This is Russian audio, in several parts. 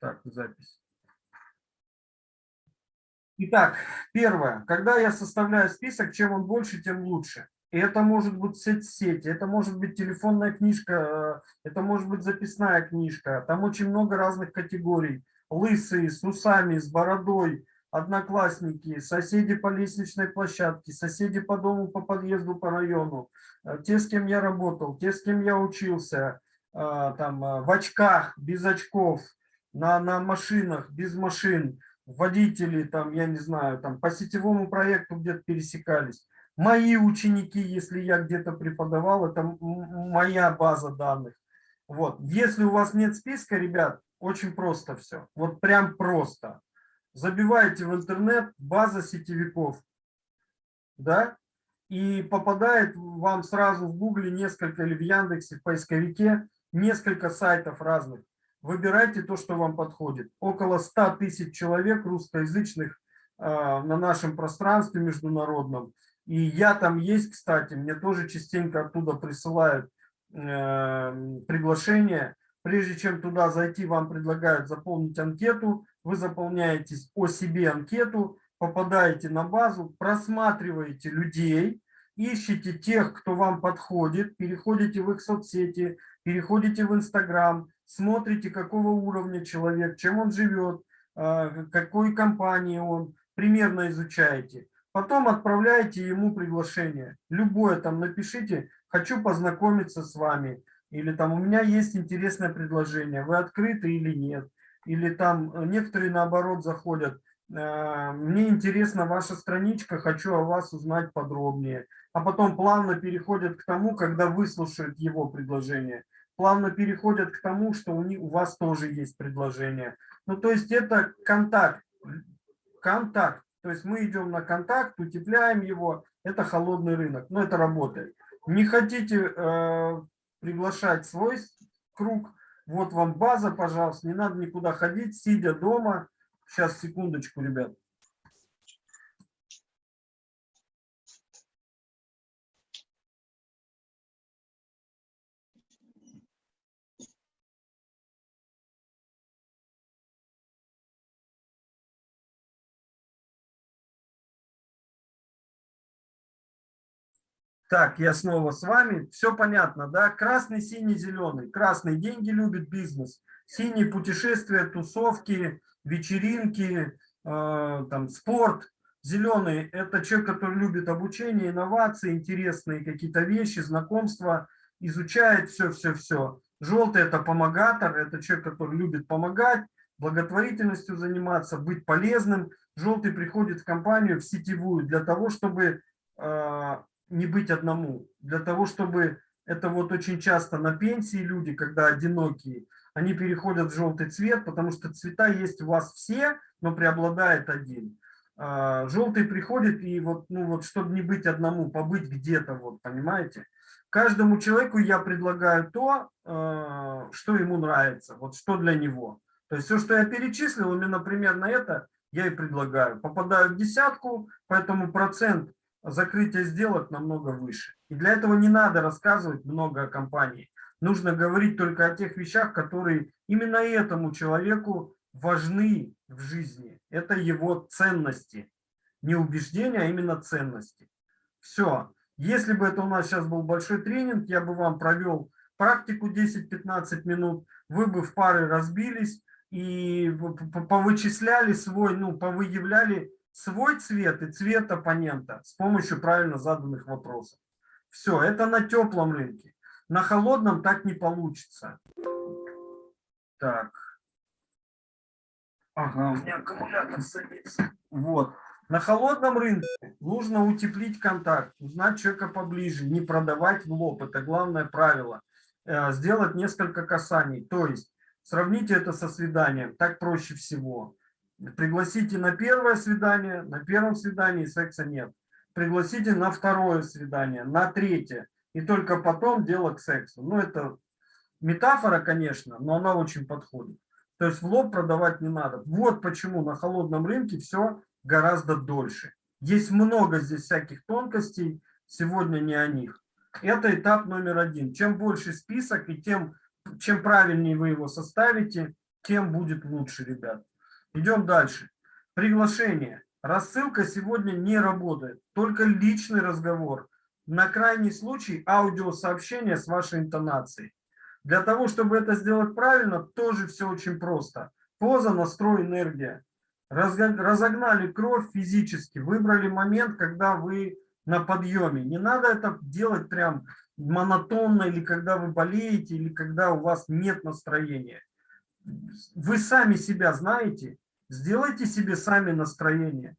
Так, запись. Итак, первое. Когда я составляю список, чем он больше, тем лучше. И это может быть соцсети, это может быть телефонная книжка, э, это может быть записная книжка. Там очень много разных категорий. Лысые, с усами, с бородой, одноклассники, соседи по лестничной площадке, соседи по дому, по подъезду, по району, э, те, с кем я работал, те, с кем я учился, э, там, в очках, без очков, на, на машинах, без машин, водители, там, я не знаю, там, по сетевому проекту где-то пересекались мои ученики, если я где-то преподавал, это моя база данных. Вот. Если у вас нет списка, ребят, очень просто все. Вот прям просто. Забиваете в интернет база сетевиков, да, и попадает вам сразу в Гугле несколько или в Яндексе, в поисковике, несколько сайтов разных. Выбирайте то, что вам подходит. Около 100 тысяч человек русскоязычных э, на нашем пространстве международном. И я там есть, кстати, мне тоже частенько оттуда присылают э, приглашение. Прежде чем туда зайти, вам предлагают заполнить анкету. Вы заполняете о себе анкету, попадаете на базу, просматриваете людей, ищете тех, кто вам подходит, переходите в их соцсети, переходите в Инстаграм, смотрите, какого уровня человек, чем он живет, э, какой компании он, примерно изучаете. Потом отправляете ему приглашение. Любое там напишите, хочу познакомиться с вами. Или там у меня есть интересное предложение, вы открыты или нет. Или там некоторые наоборот заходят, «Э, мне интересна ваша страничка, хочу о вас узнать подробнее. А потом плавно переходят к тому, когда выслушают его предложение. Плавно переходят к тому, что у, них, у вас тоже есть предложение. Ну, то есть это контакт. Контакт. То есть мы идем на контакт, утепляем его. Это холодный рынок. Но это работает. Не хотите э, приглашать свой круг, вот вам база, пожалуйста. Не надо никуда ходить, сидя дома. Сейчас, секундочку, ребят. Так, я снова с вами. Все понятно, да? Красный, синий, зеленый. Красный деньги любит бизнес. Синий путешествия, тусовки, вечеринки, э, там, спорт. Зеленый – это человек, который любит обучение, инновации, интересные какие-то вещи, знакомства, изучает все-все-все. Желтый – это помогатор, это человек, который любит помогать, благотворительностью заниматься, быть полезным. Желтый приходит в компанию, в сетевую, для того, чтобы э, не быть одному. Для того, чтобы это вот очень часто на пенсии люди, когда одинокие, они переходят в желтый цвет, потому что цвета есть у вас все, но преобладает один. А, желтый приходит и вот, ну вот, чтобы не быть одному, побыть где-то, вот, понимаете? Каждому человеку я предлагаю то, а, что ему нравится, вот что для него. То есть все, что я перечислил, именно примерно это я и предлагаю. Попадаю в десятку, поэтому процент закрытие сделок намного выше. И для этого не надо рассказывать много о компании. Нужно говорить только о тех вещах, которые именно этому человеку важны в жизни. Это его ценности. Не убеждения, а именно ценности. Все. Если бы это у нас сейчас был большой тренинг, я бы вам провел практику 10-15 минут, вы бы в пары разбились и повычисляли свой, ну, повыявляли свой цвет и цвет оппонента с помощью правильно заданных вопросов. Все, это на теплом рынке. На холодном так не получится. Так. Ага, у меня аккумулятор садится. Вот. На холодном рынке нужно утеплить контакт, узнать человека поближе, не продавать в лоб. Это главное правило. Э, сделать несколько касаний. То есть сравните это со свиданием. Так проще всего. Пригласите на первое свидание, на первом свидании секса нет. Пригласите на второе свидание, на третье. И только потом дело к сексу. Ну, это метафора, конечно, но она очень подходит. То есть в лоб продавать не надо. Вот почему на холодном рынке все гораздо дольше. Есть много здесь всяких тонкостей, сегодня не о них. Это этап номер один. Чем больше список и тем, чем правильнее вы его составите, тем будет лучше, ребят. Идем дальше. Приглашение. Рассылка сегодня не работает, только личный разговор. На крайний случай аудиосообщение с вашей интонацией. Для того, чтобы это сделать правильно, тоже все очень просто. Поза, настрой, энергия. Разогнали кровь физически, выбрали момент, когда вы на подъеме. Не надо это делать прям монотонно, или когда вы болеете, или когда у вас нет настроения. Вы сами себя знаете, сделайте себе сами настроение.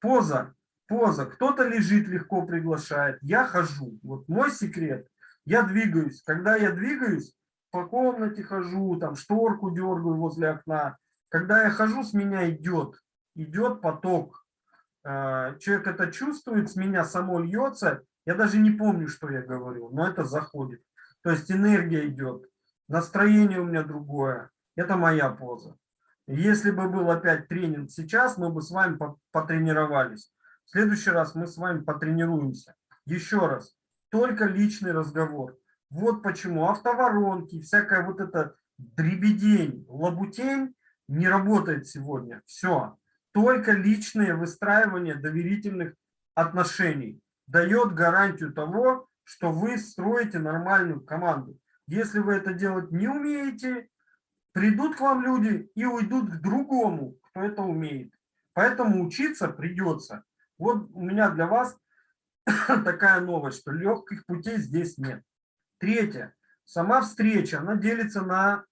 Поза, поза. Кто-то лежит, легко приглашает. Я хожу. Вот мой секрет. Я двигаюсь. Когда я двигаюсь, по комнате хожу, там шторку дергаю возле окна. Когда я хожу, с меня идет, идет поток. А, человек это чувствует, с меня само льется. Я даже не помню, что я говорю, но это заходит. То есть энергия идет, настроение у меня другое. Это моя поза. Если бы был опять тренинг сейчас, мы бы с вами потренировались. В следующий раз мы с вами потренируемся. Еще раз, только личный разговор. Вот почему автоворонки, всякая вот эта дребедень, лабутень не работает сегодня. Все. Только личное выстраивание доверительных отношений дает гарантию того, что вы строите нормальную команду. Если вы это делать не умеете, придут к вам люди и уйдут к другому, кто это умеет. Поэтому учиться придется. Вот у меня для вас такая новость, что легких путей здесь нет. Третье. Сама встреча, она делится на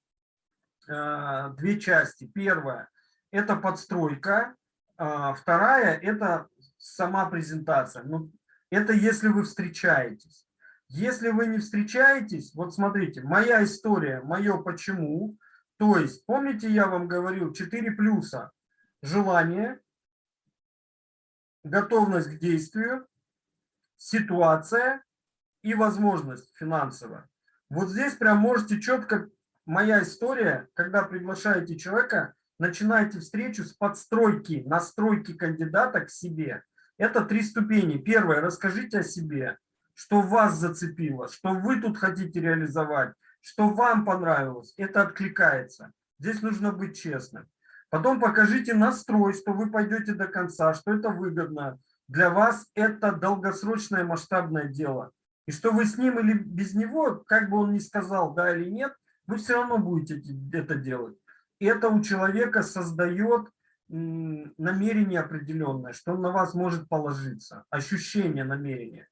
э, две части. Первая – это подстройка. Э, вторая – это сама презентация. Ну, это если вы встречаетесь. Если вы не встречаетесь, вот смотрите, моя история, мое почему. То есть, помните, я вам говорил, 4 плюса. Желание, готовность к действию, ситуация и возможность финансовая. Вот здесь прям можете четко, моя история, когда приглашаете человека, начинаете встречу с подстройки, настройки кандидата к себе. Это три ступени. Первое, расскажите о себе, что вас зацепило, что вы тут хотите реализовать, что вам понравилось. Это откликается. Здесь нужно быть честным. Потом покажите настрой, что вы пойдете до конца, что это выгодно. Для вас это долгосрочное масштабное дело. И что вы с ним или без него, как бы он ни сказал, да или нет, вы все равно будете это делать. Это у человека создает намерение определенное, что он на вас может положиться, ощущение намерения.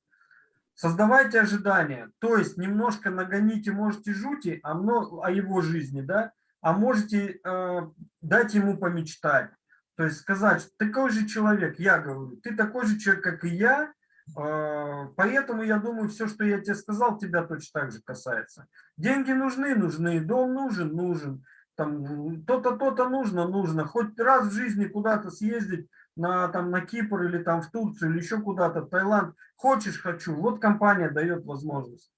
Создавайте ожидания, то есть немножко нагоните, можете жути о, о его жизни, да, а можете э, дать ему помечтать. То есть сказать, что такой же человек, я говорю, ты такой же человек, как и я, э, поэтому я думаю, все, что я тебе сказал, тебя точно так же касается. Деньги нужны, нужны, дом нужен, нужен, там то-то, то-то нужно, нужно. Хоть раз в жизни куда-то съездить на, там, на Кипр или там в Турцию или еще куда-то, в Таиланд. Хочешь, хочу. Вот компания дает возможность.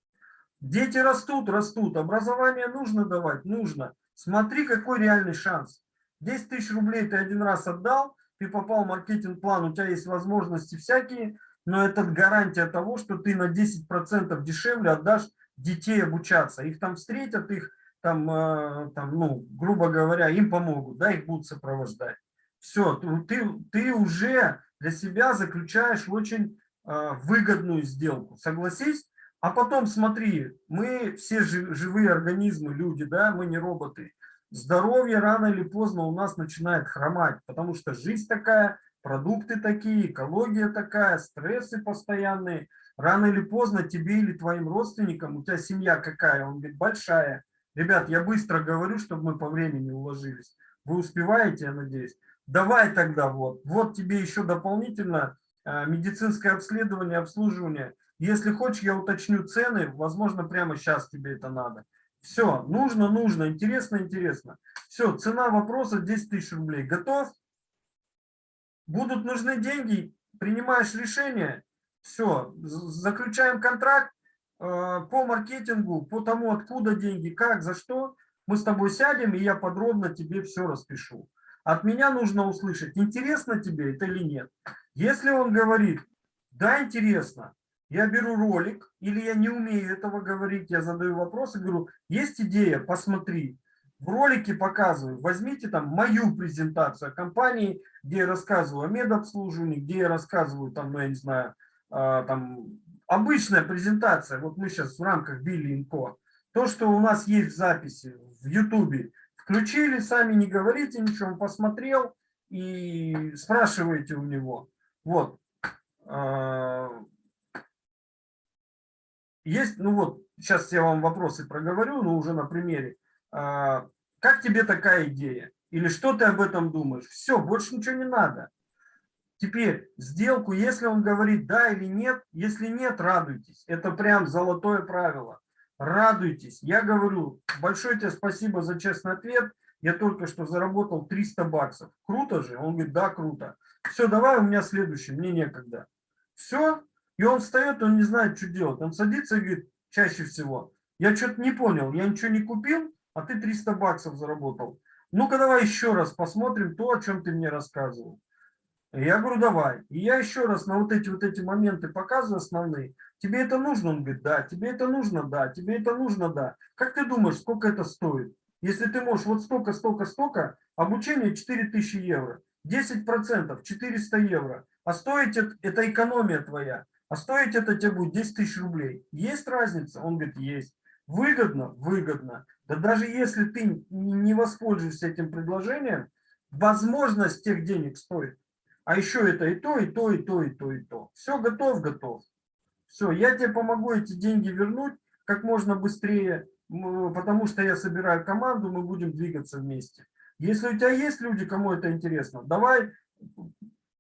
Дети растут, растут. Образование нужно давать? Нужно. Смотри, какой реальный шанс. 10 тысяч рублей ты один раз отдал, ты попал в маркетинг-план, у тебя есть возможности всякие, но это гарантия того, что ты на 10% дешевле отдашь детей обучаться. Их там встретят, их там, э, там, ну, грубо говоря, им помогут, да, их будут сопровождать. Все, ты, ты уже для себя заключаешь очень выгодную сделку, согласись? А потом смотри, мы все живые организмы, люди, да, мы не роботы. Здоровье рано или поздно у нас начинает хромать, потому что жизнь такая, продукты такие, экология такая, стрессы постоянные. Рано или поздно тебе или твоим родственникам, у тебя семья какая, он говорит, большая. Ребят, я быстро говорю, чтобы мы по времени уложились. Вы успеваете, я надеюсь? Давай тогда вот. Вот тебе еще дополнительно медицинское обследование, обслуживание. Если хочешь, я уточню цены, возможно, прямо сейчас тебе это надо. Все, нужно, нужно, интересно, интересно. Все, цена вопроса 10 тысяч рублей. Готов? Будут нужны деньги, принимаешь решение, все, заключаем контракт э, по маркетингу, по тому, откуда деньги, как, за что. Мы с тобой сядем, и я подробно тебе все распишу. От меня нужно услышать, интересно тебе это или нет. Если он говорит, да, интересно, я беру ролик, или я не умею этого говорить, я задаю вопрос и говорю, есть идея, посмотри. в ролике показываю, возьмите там мою презентацию о компании, где я рассказываю о медобслуживании, где я рассказываю там, ну, я не знаю, а, там обычная презентация, вот мы сейчас в рамках Билли то, что у нас есть в записи в Ютубе, включили, сами не говорите ничего, он посмотрел и спрашиваете у него. Вот. А, есть, ну вот, сейчас я вам вопросы проговорю, но уже на примере. А, как тебе такая идея? Или что ты об этом думаешь? Все, больше ничего не надо. Теперь сделку, если он говорит да или нет, если нет, радуйтесь. Это прям золотое правило. Радуйтесь. Я говорю, большое тебе спасибо за честный ответ. Я только что заработал 300 баксов. Круто же? Он говорит, да, круто. Все, давай у меня следующий, мне некогда. Все. И он встает, он не знает, что делать. Он садится и говорит, чаще всего, я что-то не понял, я ничего не купил, а ты 300 баксов заработал. Ну-ка давай еще раз посмотрим то, о чем ты мне рассказывал. Я говорю, давай. И я еще раз на вот эти вот эти моменты показываю основные. Тебе это нужно? Он говорит, да. Тебе это нужно? Да. Тебе это нужно? Да. Как ты думаешь, сколько это стоит? Если ты можешь вот столько, столько, столько, обучение 4000 евро. 10% 400 евро. А стоить это, это экономия твоя. А стоить это тебе будет 10 тысяч рублей. Есть разница? Он говорит, есть. Выгодно? Выгодно. Да даже если ты не воспользуешься этим предложением, возможность тех денег стоит. А еще это и то, и то, и то, и то, и то. Все, готов, готов. Все, я тебе помогу эти деньги вернуть как можно быстрее, потому что я собираю команду, мы будем двигаться вместе. Если у тебя есть люди, кому это интересно, давай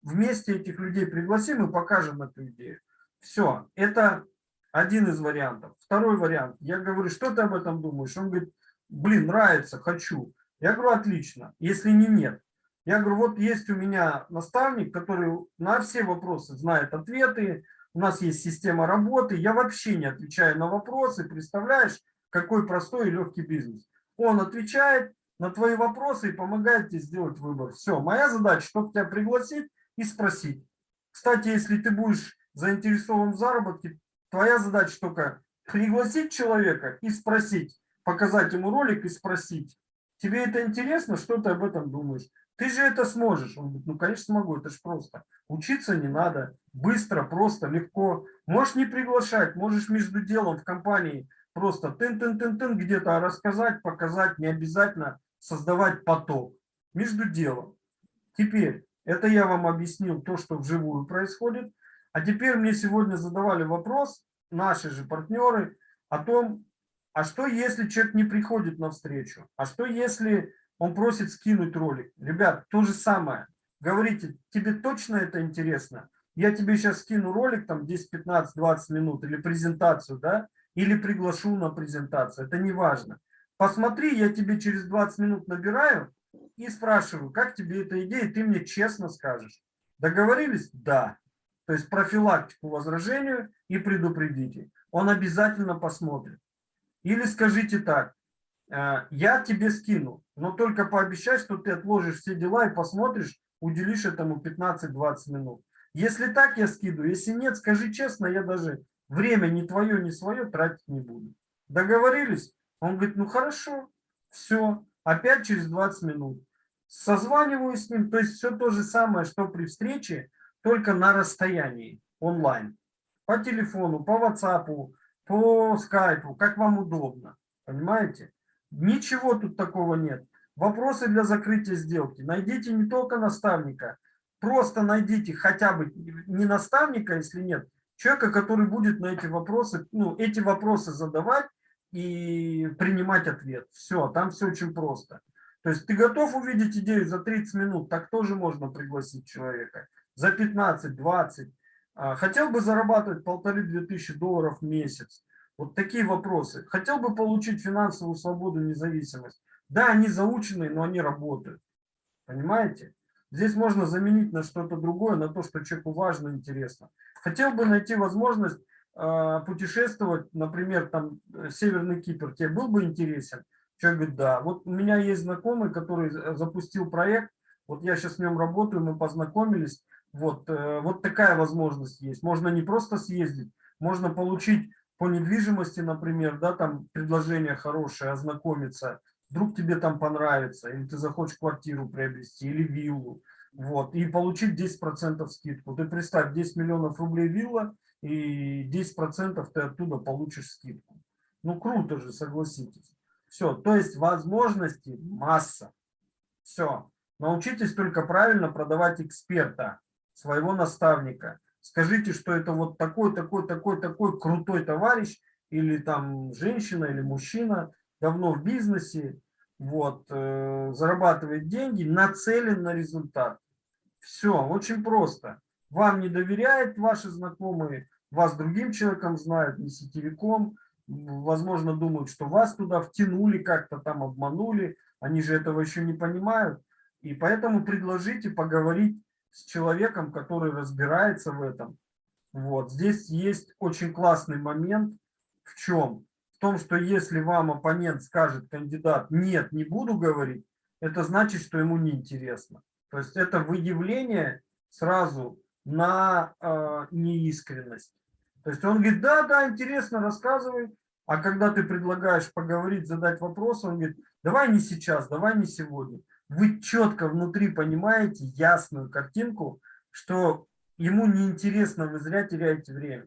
вместе этих людей пригласим и покажем эту идею. Все, это один из вариантов. Второй вариант. Я говорю, что ты об этом думаешь? Он говорит, блин, нравится, хочу. Я говорю, отлично. Если не нет, я говорю, вот есть у меня наставник, который на все вопросы знает ответы, у нас есть система работы, я вообще не отвечаю на вопросы, представляешь, какой простой и легкий бизнес. Он отвечает на твои вопросы и помогает тебе сделать выбор. Все, моя задача, чтобы тебя пригласить и спросить. Кстати, если ты будешь заинтересован в заработке, твоя задача только пригласить человека и спросить, показать ему ролик и спросить, тебе это интересно, что ты об этом думаешь? Ты же это сможешь. Он говорит, ну, конечно, смогу, это же просто. Учиться не надо. Быстро, просто, легко. Можешь не приглашать, можешь между делом в компании просто тын-тын-тын-тын где-то рассказать, показать, не обязательно создавать поток. Между делом. Теперь, это я вам объяснил то, что вживую происходит. А теперь мне сегодня задавали вопрос, наши же партнеры, о том, а что если человек не приходит на встречу? А что если он просит скинуть ролик. Ребят, то же самое. Говорите, тебе точно это интересно? Я тебе сейчас скину ролик, там 10, 15, 20 минут, или презентацию, да? Или приглашу на презентацию, это не важно. Посмотри, я тебе через 20 минут набираю и спрашиваю, как тебе эта идея, ты мне честно скажешь. Договорились? Да. То есть профилактику возражению и предупредите. Он обязательно посмотрит. Или скажите так, Э, я тебе скину, но только пообещай, что ты отложишь все дела и посмотришь, уделишь этому 15-20 минут. Если так, я скидываю. Если нет, скажи честно, я даже время не твое, не свое тратить не буду. Договорились? Он говорит, ну хорошо, все, опять через 20 минут. Созваниваюсь с ним, то есть все то же самое, что при встрече, только на расстоянии, онлайн. По телефону, по WhatsApp, по скайпу, как вам удобно. Понимаете? Ничего тут такого нет. Вопросы для закрытия сделки. Найдите не только наставника, просто найдите хотя бы не наставника, если нет, человека, который будет на эти вопросы, ну, эти вопросы задавать и принимать ответ. Все, там все очень просто. То есть ты готов увидеть идею за 30 минут, так тоже можно пригласить человека. За 15-20. А, хотел бы зарабатывать полторы-две тысячи долларов в месяц. Вот такие вопросы. Хотел бы получить финансовую свободу, независимость. Да, они заученные, но они работают. Понимаете? Здесь можно заменить на что-то другое, на то, что человеку важно, интересно. Хотел бы найти возможность путешествовать, например, там, э, Северный Кипр. Тебе был бы интересен? Человек говорит, да. Вот у меня есть знакомый, который запустил проект. Вот я сейчас с ним работаю, мы познакомились. Вот, э, вот такая возможность есть. Можно не просто съездить, можно получить по недвижимости, например, да, там предложение хорошее, ознакомиться вдруг тебе там понравится, или ты захочешь квартиру приобрести, или виллу, вот, и получить 10% скидку. Ты представь, 10 миллионов рублей вилла, и 10% ты оттуда получишь скидку. Ну, круто же, согласитесь. Все, то есть возможностей масса. Все. Научитесь только правильно продавать эксперта, своего наставника. Скажите, что это вот такой, такой, такой, такой крутой товарищ, или там женщина, или мужчина, давно в бизнесе, вот, э, зарабатывает деньги, нацелен на результат. Все, очень просто. Вам не доверяют ваши знакомые, вас другим человеком знают, не сетевиком, возможно, думают, что вас туда втянули, как-то там обманули, они же этого еще не понимают. И поэтому предложите поговорить с человеком, который разбирается в этом. Вот. Здесь есть очень классный момент. В чем? В том, что если вам оппонент скажет, кандидат, нет, не буду говорить, это значит, что ему неинтересно. То есть это выявление сразу на э, неискренность. То есть он говорит, да, да, интересно, рассказывай. А когда ты предлагаешь поговорить, задать вопрос, он говорит, давай не сейчас, давай не сегодня. Вы четко внутри понимаете ясную картинку, что ему неинтересно, вы зря теряете время.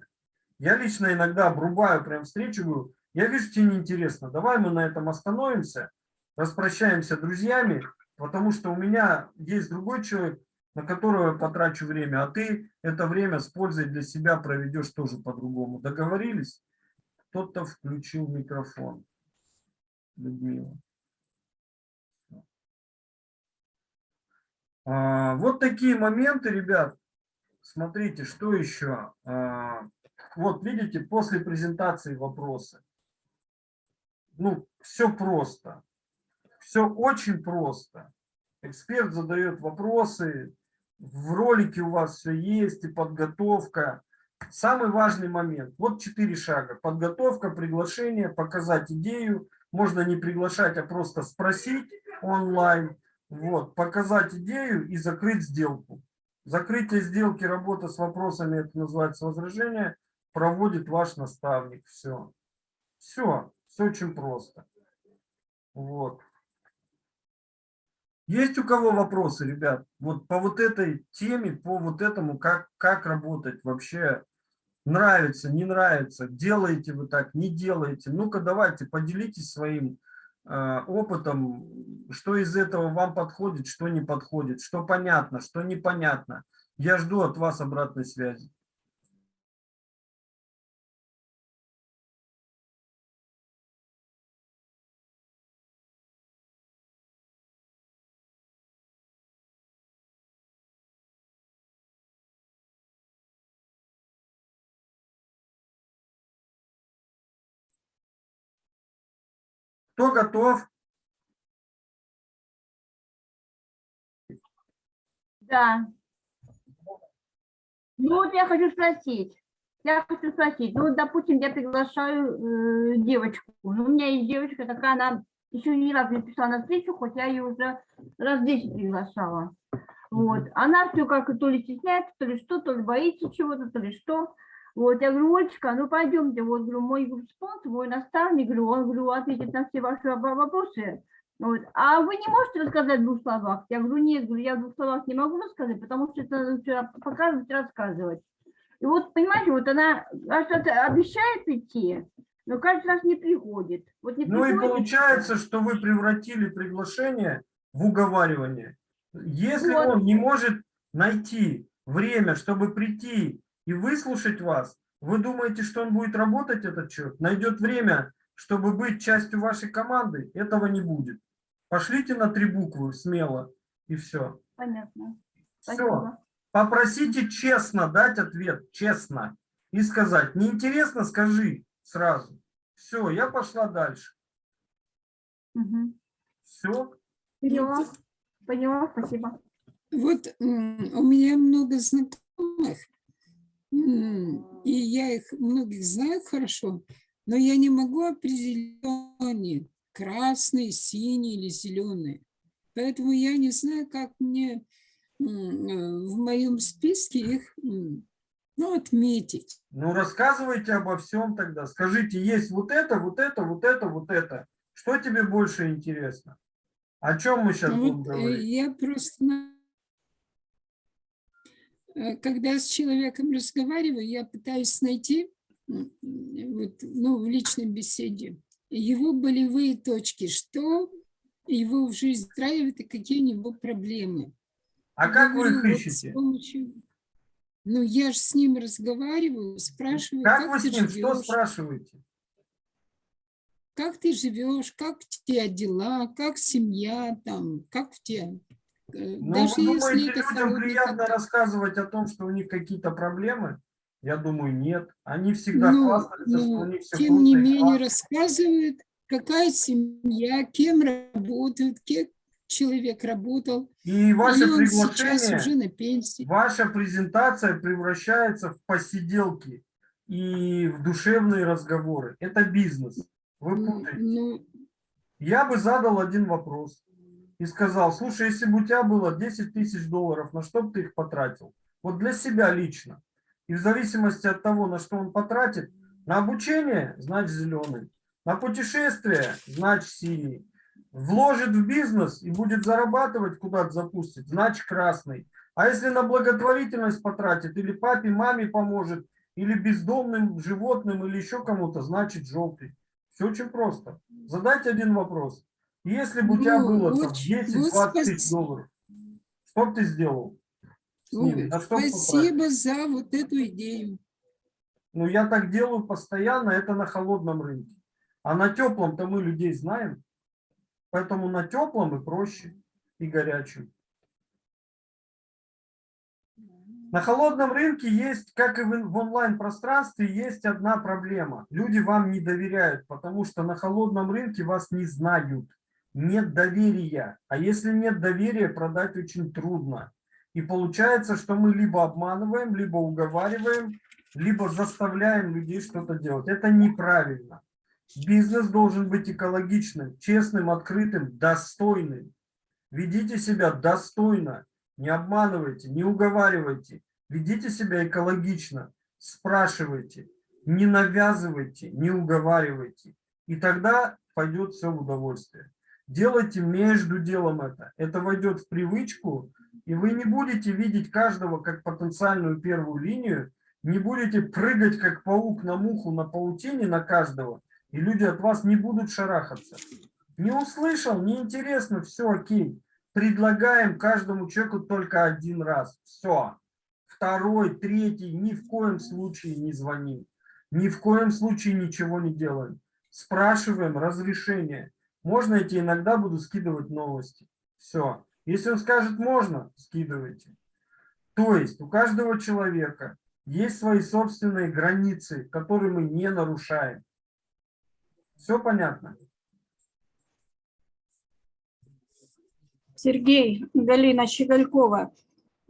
Я лично иногда обрубаю прям встречу, говорю, я вижу, тебе неинтересно, давай мы на этом остановимся, распрощаемся друзьями, потому что у меня есть другой человек, на которого я потрачу время, а ты это время с пользой для себя проведешь тоже по-другому. Договорились? Кто-то включил микрофон. Людмила. А, вот такие моменты, ребят. Смотрите, что еще. А, вот видите, после презентации вопросы. Ну, все просто. Все очень просто. Эксперт задает вопросы, в ролике у вас все есть, и подготовка. Самый важный момент. Вот четыре шага. Подготовка, приглашение, показать идею. Можно не приглашать, а просто спросить онлайн. Вот, показать идею и закрыть сделку. Закрытие сделки, работа с вопросами, это называется возражение, проводит ваш наставник. Все. Все. Все очень просто. Вот. Есть у кого вопросы, ребят? Вот по вот этой теме, по вот этому, как, как работать вообще? Нравится, не нравится? Делаете вы так, не делаете? Ну-ка давайте, поделитесь своим э, опытом, что из этого вам подходит, что не подходит, что понятно, что непонятно. Я жду от вас обратной связи. Кто готов? Да. Ну вот я хочу спросить. Я хочу спросить, ну, допустим, я приглашаю э, девочку. Ну, у меня есть девочка такая, она еще ни разу не пришла на встречу, хоть я ее уже раз 10 приглашала. Вот. Она все как то ли стесняется, то ли что, то ли боится чего-то, то ли что. Вот, я говорю, Олечка, ну пойдемте, вот, говорю, мой спонсор, мой наставник, говорю, он, говорю, ответит на все ваши вопросы. Вот. А вы не можете рассказать в двух словах? Я говорю, нет, говорю, я в двух словах не могу рассказать, потому что это надо показывать, рассказывать. И вот, понимаете, вот она обещает идти, но каждый раз не приходит. Вот не ну приходит. и получается, что вы превратили приглашение в уговаривание. Если вот. он не может найти время, чтобы прийти и выслушать вас. Вы думаете, что он будет работать, этот человек? Найдет время, чтобы быть частью вашей команды? Этого не будет. Пошлите на три буквы смело, и все. Понятно. Все. Попросите честно дать ответ, честно. И сказать, неинтересно, скажи сразу. Все, я пошла дальше. Угу. Все. Поняла. Поняла, спасибо. Вот у меня много знакомых, и я их многих знаю хорошо, но я не могу определить, красные, синие или зеленые. Поэтому я не знаю, как мне в моем списке их ну, отметить. Ну, рассказывайте обо всем тогда. Скажите, есть вот это, вот это, вот это, вот это. Что тебе больше интересно? О чем мы сейчас будем вот, э, говорить? я просто, э, когда с человеком разговариваю, я пытаюсь найти вот, ну, в личной беседе его болевые точки, что его жизни устраивает и какие у него проблемы. А как вы Говорю, их вот с ищете? помощью- Ну, я же с ним разговариваю, спрашиваю, Как как, вы с ним, что живешь, спрашиваете? как ты живешь, как у тебя дела, как семья там, как в тебя. Ну, Даже вы если думаете, это людям приятно рассказывать о том, что у них какие-то проблемы? Я думаю, нет. Они всегда Ну, хвастаются, что ну, у них все тем не менее рассказывают, какая семья, кем работают, кем человек работал. И ваше он сейчас приглашение, уже на пенсии. ваша презентация превращается в посиделки и в душевные разговоры. Это бизнес. Вы путаете. ну, Я бы задал один вопрос и сказал, слушай, если бы у тебя было 10 тысяч долларов, на что бы ты их потратил? Вот для себя лично. И в зависимости от того, на что он потратит, на обучение, значит зеленый, на путешествие, значит синий, вложит в бизнес и будет зарабатывать, куда-то запустит, значит красный. А если на благотворительность потратит, или папе, маме поможет, или бездомным животным, или еще кому-то, значит желтый. Все очень просто. Задайте один вопрос. Если бы у тебя Ну, было очень- 10-20 вот тысяч спас- долларов, что бы ты сделал? ну, потратил? спасибо за вот эту идею. Ну, я так делаю постоянно, это на холодном рынке. А на теплом-то мы людей знаем. Поэтому на теплом и проще, и горячем. На холодном рынке есть, как и в онлайн-пространстве, есть одна проблема. Люди вам не доверяют, потому что на холодном рынке вас не знают. Нет доверия. А если нет доверия, продать очень трудно. И получается, что мы либо обманываем, либо уговариваем, либо заставляем людей что-то делать. Это неправильно. Бизнес должен быть экологичным, честным, открытым, достойным. Ведите себя достойно, не обманывайте, не уговаривайте. Ведите себя экологично, спрашивайте, не навязывайте, не уговаривайте. И тогда пойдет все в удовольствие. Делайте между делом это. Это войдет в привычку, и вы не будете видеть каждого как потенциальную первую линию, не будете прыгать как паук на муху на паутине на каждого, и люди от вас не будут шарахаться. Не услышал, неинтересно, все окей. Предлагаем каждому человеку только один раз. Все. Второй, третий, ни в коем случае не звоним. Ни в коем случае ничего не делаем. Спрашиваем разрешение. Можно идти, иногда буду скидывать новости. Все. Если он скажет можно, скидывайте. То есть у каждого человека есть свои собственные границы, которые мы не нарушаем. Все понятно? Сергей, Галина Щеголькова.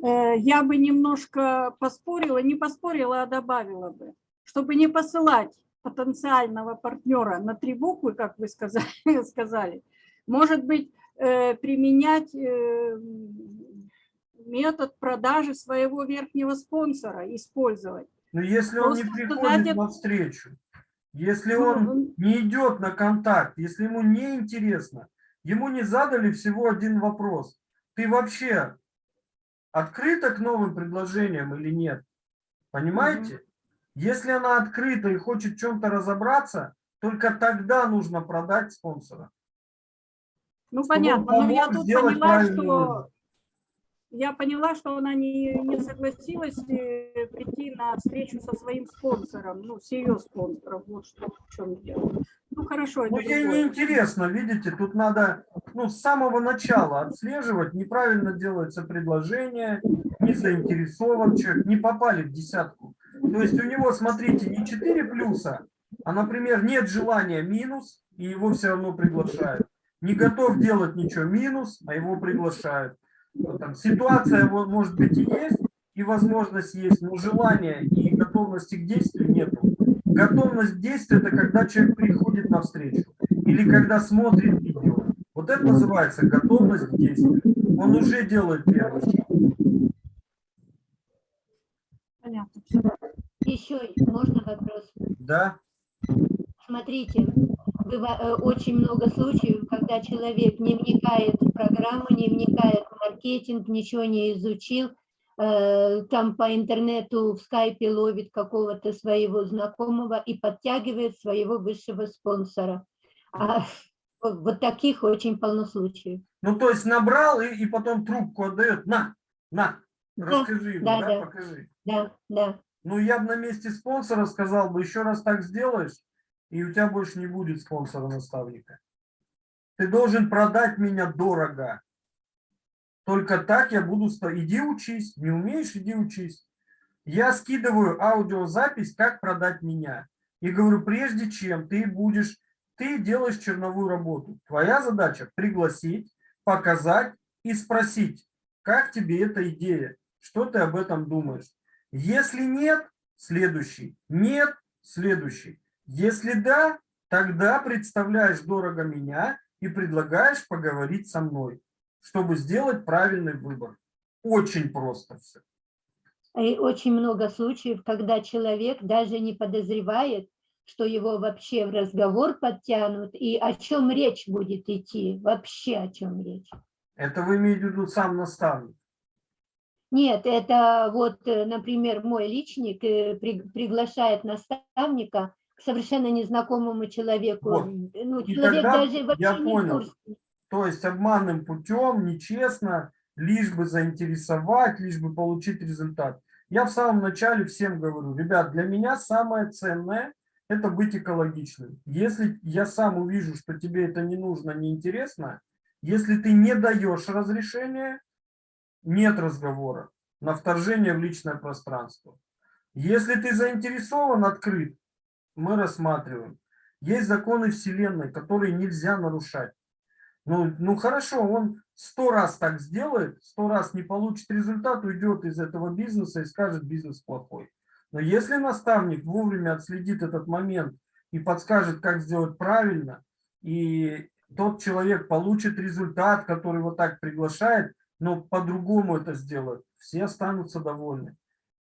Э, Я бы немножко поспорила, не поспорила, а добавила бы, чтобы не посылать потенциального партнера на три буквы, как вы сказали, сказали может быть, э, применять э, метод продажи своего верхнего спонсора, использовать. Но если он не Просто приходит сказать- на встречу, если Ну, он не идет на контакт, если ему не интересно, ему не задали всего один вопрос. Ты вообще открыта к новым предложениям или нет? Понимаете? Если она открыта и хочет в чем-то разобраться, только тогда нужно продать спонсора. Ну, понятно, но я тут поняла, что я поняла, что она не, не согласилась э, прийти на встречу со своим спонсором, ну, с ее спонсором, вот что в чем дело. Ну, хорошо, Ну, ей другое. неинтересно, видите, тут надо ну, с самого начала отслеживать, неправильно делается предложение, не заинтересован человек, не попали в десятку. То есть у него, смотрите, не 4 плюса, а, например, нет желания минус, и его все равно приглашают. Не готов делать ничего минус, а его приглашают. Там ситуация может быть и есть, и возможность есть, но желания и готовности к действию нету. Готовность к действию – это когда человек приходит навстречу или когда смотрит видео. Вот это называется готовность к действию. Он уже делает первый шаг. Понятно. Еще можно вопрос? Да? Смотрите, э, очень много случаев, когда человек не вникает в программу, не вникает в маркетинг, ничего не изучил, э, там по интернету в скайпе ловит какого-то своего знакомого и подтягивает своего высшего спонсора. А вот таких очень полно случаев. Ну, то есть набрал и, и потом трубку отдает. На, на, Да, расскажи ему, да, да, да. покажи. Да, да. Ну, я бы на месте спонсора сказал бы, еще раз так сделаешь, и у тебя больше не будет спонсора-наставника. Ты должен продать меня дорого. Только так я буду... Иди учись. Не умеешь, иди учись. Я скидываю аудиозапись, как продать меня. И говорю, прежде чем ты будешь... Ты делаешь черновую работу. Твоя задача пригласить, показать и спросить, как тебе эта идея, что ты об этом думаешь. Если нет, следующий. Нет, следующий. Если да, тогда представляешь дорого меня и предлагаешь поговорить со мной, чтобы сделать правильный выбор. Очень просто все. И очень много случаев, когда человек даже не подозревает, что его вообще в разговор подтянут, и о чем речь будет идти, вообще о чем речь. Это вы имеете в виду сам наставник. Нет, это вот, э, например, мой личник э, при- приглашает наставника к совершенно незнакомому человеку. Вот. Ну, И человек даже вообще я не понял. курсе. То есть обманным путем, нечестно, лишь бы заинтересовать, лишь бы получить результат. Я в самом начале всем говорю, ребят, для меня самое ценное – это быть экологичным. Если я сам увижу, что тебе это не нужно, неинтересно, если ты не даешь разрешения, нет разговора на вторжение в личное пространство. Если ты заинтересован, открыт, мы рассматриваем. Есть законы Вселенной, которые нельзя нарушать. Ну, ну хорошо, он сто раз так сделает, сто раз не получит результат, уйдет из этого бизнеса и скажет, бизнес плохой. Но если наставник вовремя отследит этот момент и подскажет, как сделать правильно, и тот человек получит результат, который его так приглашает, но по-другому это сделает, все останутся довольны.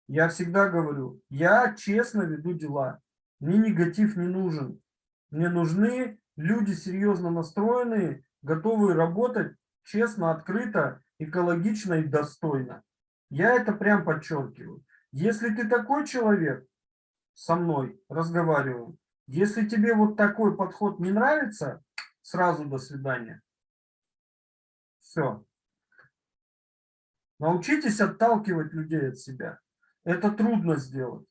Я всегда говорю, я честно веду дела, мне негатив не нужен. Мне нужны люди серьезно настроенные, готовые работать честно, открыто, экологично и достойно. Я это прям подчеркиваю. Если ты такой человек, со мной разговариваем, если тебе вот такой подход не нравится, сразу до свидания. Все. Научитесь отталкивать людей от себя. Это трудно сделать.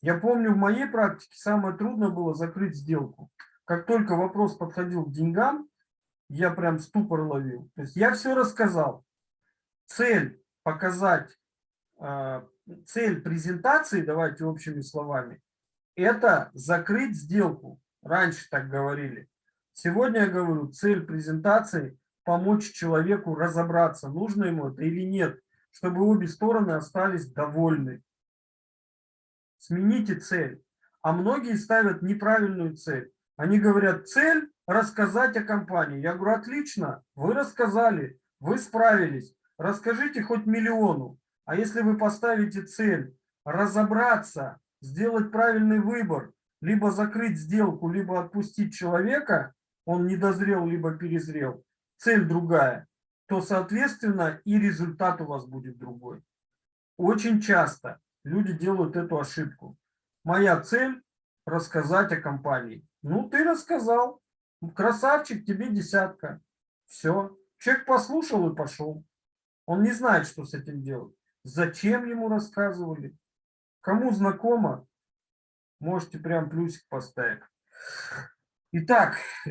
Я помню, в моей практике самое трудное было закрыть сделку. Как только вопрос подходил к деньгам, я прям ступор ловил. То есть я все рассказал. Цель показать, э, цель презентации, давайте общими словами, это закрыть сделку. Раньше так говорили. Сегодня я говорю, цель презентации – помочь человеку разобраться, нужно ему это или нет, чтобы обе стороны остались довольны. Смените цель. А многие ставят неправильную цель. Они говорят, цель – рассказать о компании. Я говорю, отлично, вы рассказали, вы справились. Расскажите хоть миллиону. А если вы поставите цель разобраться, сделать правильный выбор, либо закрыть сделку, либо отпустить человека, он не дозрел, либо перезрел, цель другая, то, соответственно, и результат у вас будет другой. Очень часто люди делают эту ошибку. Моя цель – рассказать о компании. Ну, ты рассказал. Красавчик, тебе десятка. Все. Человек послушал и пошел. Он не знает, что с этим делать. Зачем ему рассказывали? Кому знакомо, можете прям плюсик поставить. Итак,